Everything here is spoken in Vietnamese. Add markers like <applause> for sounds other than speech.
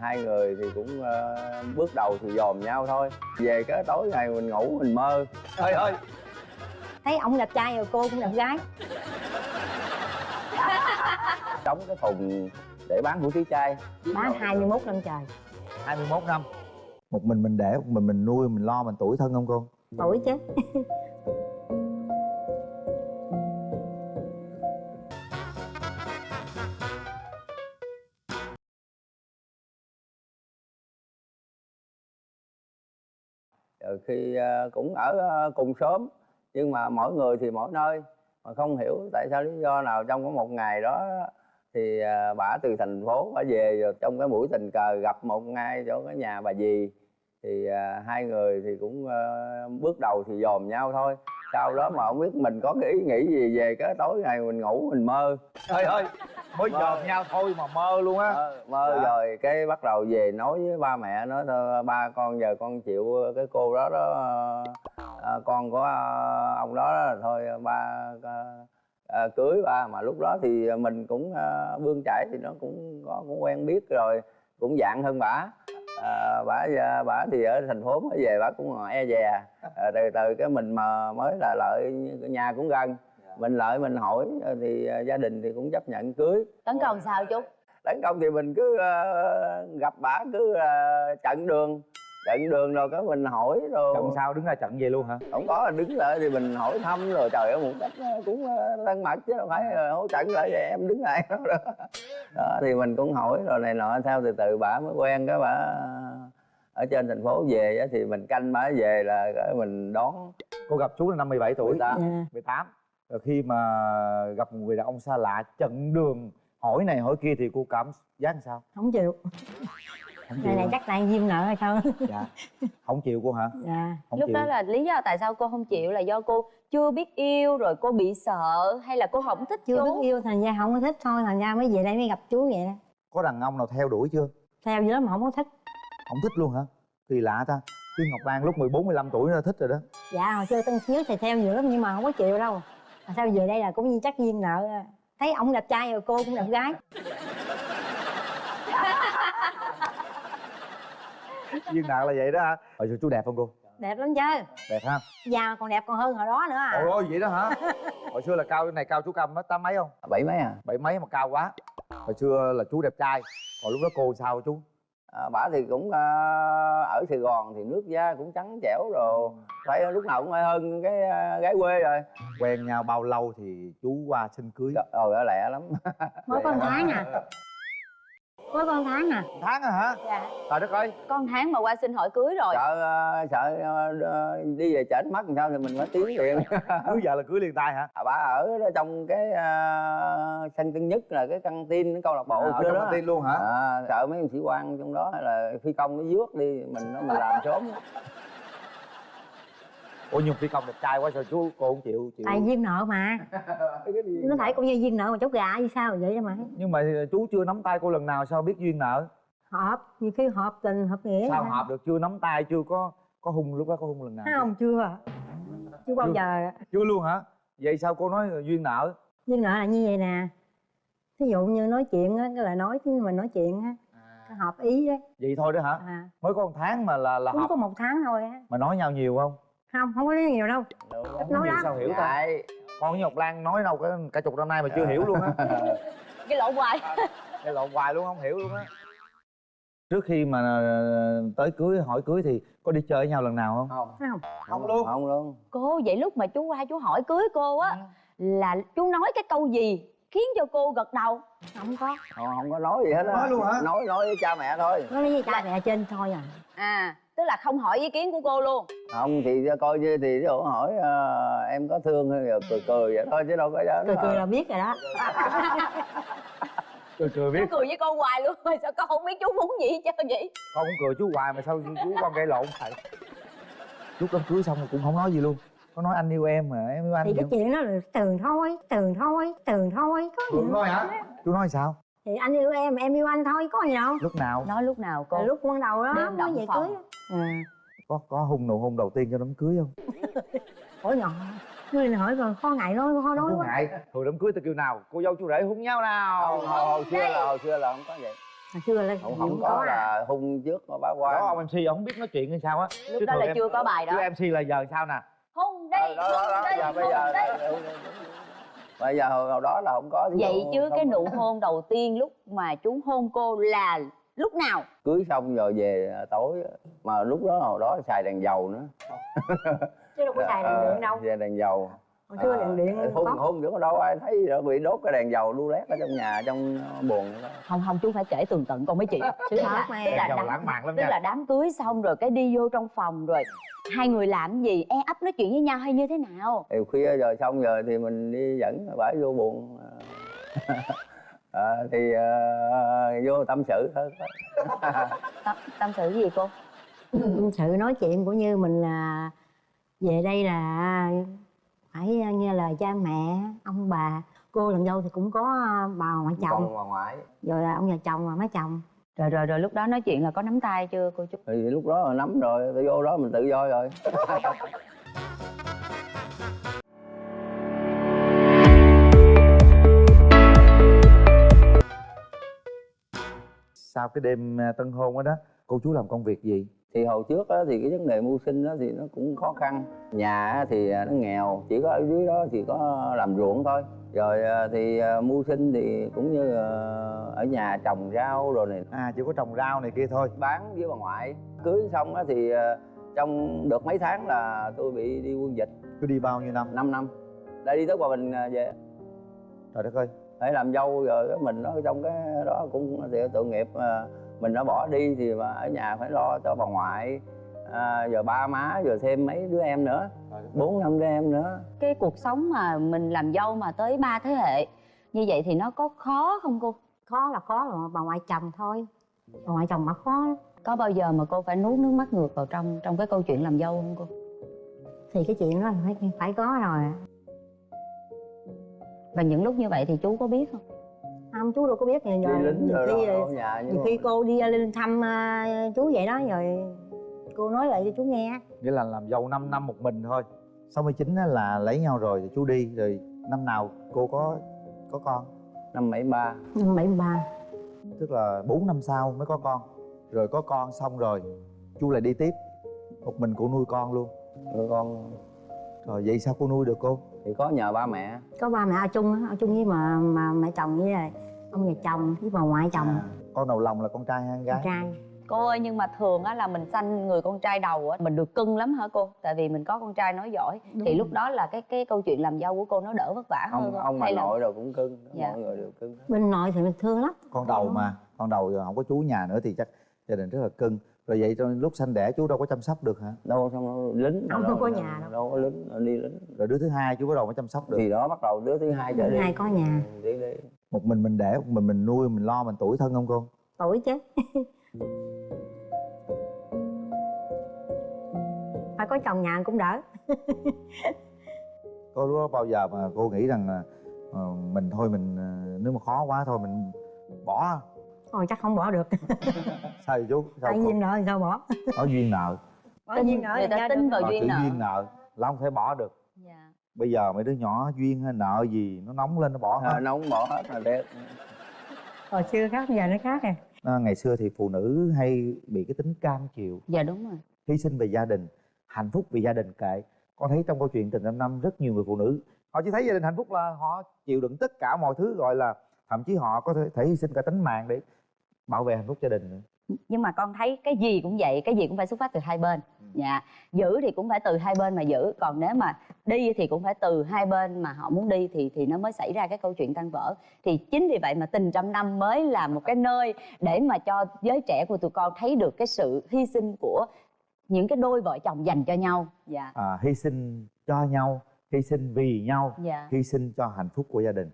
hai người thì cũng ờ, bước đầu thì dòm nhau thôi. Về cái tối ngày mình ngủ mình mơ. Trời ơi thấy ông đẹp trai rồi cô cũng đẹp gái. Đóng cái thùng để bán hủ tiếu chay bán 21 năm trời. 21 năm. Một mình mình để một mình mình nuôi mình lo mình tuổi thân không cô? Tuổi chứ Ừ, khi à, cũng ở à, cùng xóm, nhưng mà mỗi người thì mỗi nơi. Mà không hiểu tại sao lý do nào trong có một ngày đó, thì à, bà bả từ thành phố bả về rồi trong cái buổi tình cờ gặp một ngay chỗ cái nhà bà dì. Thì hai người thì cũng bước đầu thì dòm nhau thôi. Sau đó mà không biết mình có cái ý nghĩ gì về cái tối ngày mình ngủ mình mơ. Thôi thôi mới dòm nhau thôi mà mơ luôn á. Mơ, mơ Dạ. rồi cái bắt đầu về nói với ba mẹ nói thôi ba con giờ con chịu cái cô đó đó ờ, con của ờ, ông đó, đó thôi ba ờ, cưới ba. Mà lúc đó thì mình cũng ờ, bươn chải thì nó cũng có cũng quen biết rồi cũng dạng hơn bả. À, bả bả thì ở thành phố mới về bả cũng e dè. À, từ từ cái mình mà mới là lợi nhà cũng gần mình lợi mình hỏi thì ờ, gia đình thì cũng chấp nhận cưới. Tấn công sao chú tấn công thì mình cứ ờ, gặp bả cứ ờ, chặn đường chặn đường rồi cái mình hỏi rồi. Trận sau đứng ra trận về luôn hả? Không có đứng lại thì mình hỏi thăm rồi trời ơi một cách ờ, cũng ờ, thân mật chứ đâu phải ờ, hỗ trận lại vậy em đứng lại đó, đó. đó thì mình cũng hỏi rồi này nọ theo từ từ bả mới quen cái bả ở trên thành phố về á, thì mình canh bả về là mình đón. Cô gặp chú là năm 17 tuổi. 18. Dạ. 18 rồi khi mà gặp một người đàn ông xa lạ chặn đường hỏi này hỏi kia thì cô cảm giác làm sao? Không chịu. Không này chắc đang duyên nợ hay sao? Dạ. Không chịu cô hả? Dạ. Không lúc chịu. đó là lý do tại sao cô không chịu là do cô chưa biết yêu rồi cô bị sợ hay là cô không thích chưa chú? biết yêu thành ra không có thích thôi thành ra mới về đây mới gặp chú vậy đó. Có đàn ông nào theo đuổi chưa? Theo gì đó mà không có thích. Không thích luôn hả? Kỳ lạ ta. Chứ ngọc lan lúc 14 15 tuổi đã thích rồi đó. Dạ hồi xưa tân xíu thì theo nhiều lắm nhưng mà không có chịu đâu mà sao về đây là cũng như chắc duyên nợ thấy ông đẹp trai rồi cô cũng đẹp gái. <laughs> Duyên nợ là vậy đó hả? Hồi xưa chú đẹp không cô? Đẹp lắm chứ. Đẹp ha già mà còn đẹp còn hơn hồi đó nữa à. Ôi vậy đó hả? Hồi xưa là cao này cao chú cao mấy tám mấy không? Bảy mấy à? Bảy mấy mà cao quá. Hồi xưa là chú đẹp trai còn lúc đó cô sao chú À, bả thì cũng ờ, ở Sài Gòn thì nước da cũng trắng trẻo rồi. Phải lúc nào cũng phải hơn cái ờ, gái quê rồi. Quen nhau bao lâu thì chú qua xin cưới? Trời ơi lẹ lắm. Mới có một tháng à có một tháng à tháng à hả? Dạ. Trời đất ơi. Con tháng mà qua xin hỏi cưới rồi. Sợ ờ, sợ ờ, đi về trển mất làm sao thì mình phải tiến liền. <laughs> Cưới vợ là cưới liền tay hả? À, bà ở đó trong cái uh, sân tân nhất là cái căng tin câu lạc bộ à, ở trong đó. căng tin luôn hả? À, sợ mấy ông sĩ quan trong đó hay là phi công nó dước đi mình nó mình làm sớm ủa nhưng phi công đẹp trai quá sao chú cô không chịu chịu? Tại duyên nợ mà. <laughs> Nó phải cũng như duyên nợ mà cháu gà hay sao vậy mà. Nhưng mà chú chưa nắm tay cô lần nào sao biết duyên nợ? Hợp nhiều khi hợp tình hợp nghĩa sao hợp được? Chưa nắm tay chưa có có hung lúc đó có hung lần nào? Không? Chưa. Chưa bao Chưa. giờ. Chưa luôn hả? Vậy sao cô nói duyên nợ? Duyên nợ là như vậy nè. Thí dụ như nói chuyện á lời nói chứ mình nói chuyện á cái hợp ý đấy vậy thôi đó hả? À. Mới có một tháng mà là là cũng hợp. có một tháng thôi á. Mà nói nhau nhiều không không không có nói nhiều đâu. Đúng. nói nhiều lắm. sao hiểu ta? Ngại. con với ngọc lan nói đâu cả, cả chục năm nay mà chưa hiểu luôn á. <laughs> Cái lộn hoài. <laughs> Cái lộn hoài luôn không hiểu luôn á. Trước khi mà ờ, tới cưới hỏi cưới thì có đi chơi với nhau lần nào không? Không. Thấy không. Không luôn. không luôn. cô vậy lúc mà chú qua chú hỏi cưới cô á là chú nói cái câu gì khiến cho cô gật đầu? Không có. Không, không có nói gì hết á. Nói luôn hả? nói nói với cha mẹ thôi. Nói với cha mẹ trên thôi à. À tức là không hỏi ý kiến của cô luôn? Không thì coi như thì ví dụ hỏi ờ, em có thương hay là cười cười vậy thôi chứ đâu có cười cười là biết rồi đó. <laughs> Cười cười biết. Chú cười với cô hoài luôn rồi sao con không biết chú muốn gì hết trơn vậy? Con cũng cười chú hoài mà sao chú con gây lộn vậy? Lúc đám cưới xong rồi cũng không nói gì luôn. Có nói anh yêu em mà em yêu anh thì cái chuyện đó là tường thôi tường thôi tường thôi có gì Đúng đâu. nói hả chú nói sao thì anh yêu em em yêu anh thôi có gì đâu. Lúc nào? Nói lúc nào cô? Lúc ban đầu đó Đêm mới về phòng. cưới à có có hung nụ hôn đầu tiên cho đám cưới không? <laughs> Hỏi nhỏ. Ngươi hỏi rồi khó ngại nói khó nói quá. ngại. Thường đám cưới tôi kêu nào cô dâu chú rể hung nhau nào? Hồi, hồi xưa là hồi xưa là không có vậy. Hồi xưa là không không có à. là hung trước mà bá đó quan ông mc ông không biết nói chuyện hay sao á. Lúc Chứ đó là em- chưa có bài đó. chứ mc là giờ sao nè? Hôn đi đó đó đó. hôn đi giờ bây hôn giờ đi. Bây giờ hồi, đó là không có vậy chứ cái không nụ <laughs> hôn đầu tiên lúc mà chú hôn cô là lúc nào? Cưới xong rồi về à, tối mà lúc đó hồi đó xài đèn dầu nữa. Chứ đâu có xài đèn <laughs> điện đâu. xài đèn dầu hồi xưa đèn điện hôn có hôn nữa đâu ai thấy rồi bị đốt cái đèn dầu lu lét ở trong nhà trong buồn đó. không không chú phải kể tường tận con mấy chị thật là- mà. tức là đám- lãng mạn lắm tức nha. là đám cưới xong rồi cái đi vô trong phòng rồi hai người làm gì? E ấp nói chuyện với nhau hay như thế nào? Thì khuya rồi xong rồi thì mình đi dẫn bả vô buồn à, <laughs> thì à, vô tâm sự thôi. <laughs> Tâm, tâm sự gì cô? Sự nói chuyện của như mình là về đây là phải nghe lời cha mẹ ông bà. Cô làm dâu thì cũng có bà ngoại chồng. bà ngoại. Rồi là ông nhà chồng và má chồng. Rồi rồi rồi lúc đó nói chuyện là có nắm tay chưa cô chú? Thì lúc đó là nắm rồi tôi vô đó mình tự do rồi. Sau cái đêm tân hôn đó đó cô chú làm công việc gì thì hồi trước á, thì cái vấn đề mưu sinh đó thì nó cũng khó khăn. Nhà á, thì à, nó nghèo chỉ có ở dưới đó thì có làm ruộng thôi. Rồi à, thì à, mưu sinh thì cũng như ở nhà trồng rau rồi này à chỉ có trồng rau này kia thôi. Bán với bà ngoại. Cưới xong á thì trong được mấy tháng là tôi bị đi quân dịch. Cứ đi bao nhiêu năm? 5 năm. Đã đi tới hòa bình về trời đất ơi. Phải làm dâu rồi mình nó trong cái đó cũng thì tội nghiệp mình đã bỏ đi thì mà ở nhà phải lo cho bà ngoại à, giờ ba má rồi thêm mấy đứa em nữa bốn năm đứa em nữa. Cái cuộc sống mà mình làm dâu mà tới ba thế hệ như vậy thì nó có khó không cô? Khó là khó là bà ngoại chồng thôi. Bà ngoại chồng mà khó lắm. có bao giờ mà cô phải nuốt nước mắt ngược vào trong trong cái câu chuyện làm dâu không cô? Thì cái chuyện đó phải phải có rồi. Và những lúc như vậy thì chú có biết không không chú đâu có biết đi rồi lính nhiều rồi khi ở nhà nhiều khi mà cô đi lên thăm à, chú vậy đó rồi cô nói lại cho chú nghe. Nghĩa là làm dâu 5 năm một mình thôi. 69 á là lấy nhau rồi thì chú đi rồi năm nào cô có có con? Năm bảy ba. Năm bảy ba. Tức là 4 năm sau mới có con. Rồi có con xong rồi chú lại đi tiếp. Một mình cô nuôi con luôn. Rồi con. Rồi vậy sao cô nuôi được cô? Thì có nhờ ba mẹ. Có ba mẹ ở chung á, ở chung với mà mà mẹ chồng với lại ông nhà chồng với bà ngoại chồng. À, con đầu lòng là con trai hay con con gái trai. Cô ơi nhưng mà thường á là mình sanh người con trai đầu á mình được cưng lắm hả cô? Tại vì mình có con trai nói giỏi. Đúng thì rồi. lúc đó là cái cái câu chuyện làm dâu của cô nó đỡ vất vả hơn ông không? ông bà Hay là- nội rồi cũng cưng Dạ. mọi người đều cưng bên nội thì mình thương lắm. Con đầu mà con đầu rồi không có chú nhà nữa thì chắc gia đình rất là cưng. Rồi vậy trong lúc sanh đẻ chú đâu có chăm sóc được hả? Đâu xong đâu, lính Ông đâu, không có nhà đâu. đâu có lính đi lính. Rồi đứa thứ hai chú bắt đầu mới chăm sóc được? Thì đó bắt đầu đứa thứ hai trở đi. hai có nhà. Đi đi một mình mình đẻ một mình mình nuôi mình lo mình tuổi thân không cô? Tuổi chứ. <laughs> Phải có chồng nhà cũng đỡ. Có lúc đó bao giờ mà cô nghĩ rằng là ờ, mình thôi mình ờ, nếu mà khó quá thôi mình bỏ? Thôi chắc không bỏ được. <laughs> Sao vậy chú? Sao tại duyên nợ thì sao bỏ? Có duyên nợ. Tin duyên nợ người thì ta tin vào Ờ, duyên nợ. duyên nợ là không thể bỏ được. Bây giờ mấy đứa nhỏ duyên hay nợ gì nó nóng lên nó bỏ à, hết. nó không bỏ hết là đẹp. Hồi xưa khác giờ nó khác rồi à, ngày xưa thì phụ nữ hay bị cái tính cam chịu dạ đúng rồi. Hy sinh về gia đình hạnh phúc vì gia đình kệ. Con thấy trong câu chuyện tình năm năm rất nhiều người phụ nữ họ chỉ thấy gia đình hạnh phúc là họ chịu đựng tất cả mọi thứ gọi là thậm chí họ có thể, thể hy sinh cả tính mạng để bảo vệ hạnh phúc gia đình nữa. Nhưng mà con thấy cái gì cũng vậy cái gì cũng phải xuất phát từ hai bên dạ. Giữ thì cũng phải từ hai bên mà giữ. Còn nếu mà đi thì cũng phải từ hai bên mà họ muốn đi thì thì nó mới xảy ra cái câu chuyện tan vỡ. Thì chính vì vậy mà tình trăm năm mới là một cái nơi để mà cho giới trẻ của tụi con thấy được cái sự hy sinh của những cái đôi vợ chồng dành cho nhau. Dạ. À, hy sinh cho nhau hy sinh vì nhau dạ. hy sinh cho hạnh phúc của gia đình